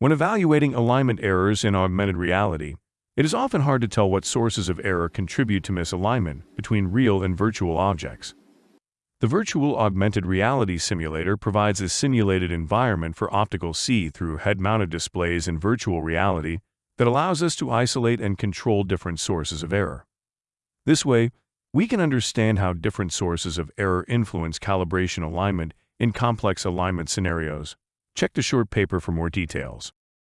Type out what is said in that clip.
When evaluating alignment errors in augmented reality, it is often hard to tell what sources of error contribute to misalignment between real and virtual objects. The Virtual Augmented Reality Simulator provides a simulated environment for optical see-through head-mounted displays in virtual reality that allows us to isolate and control different sources of error. This way, we can understand how different sources of error influence calibration alignment in complex alignment scenarios. Check the short paper for more details.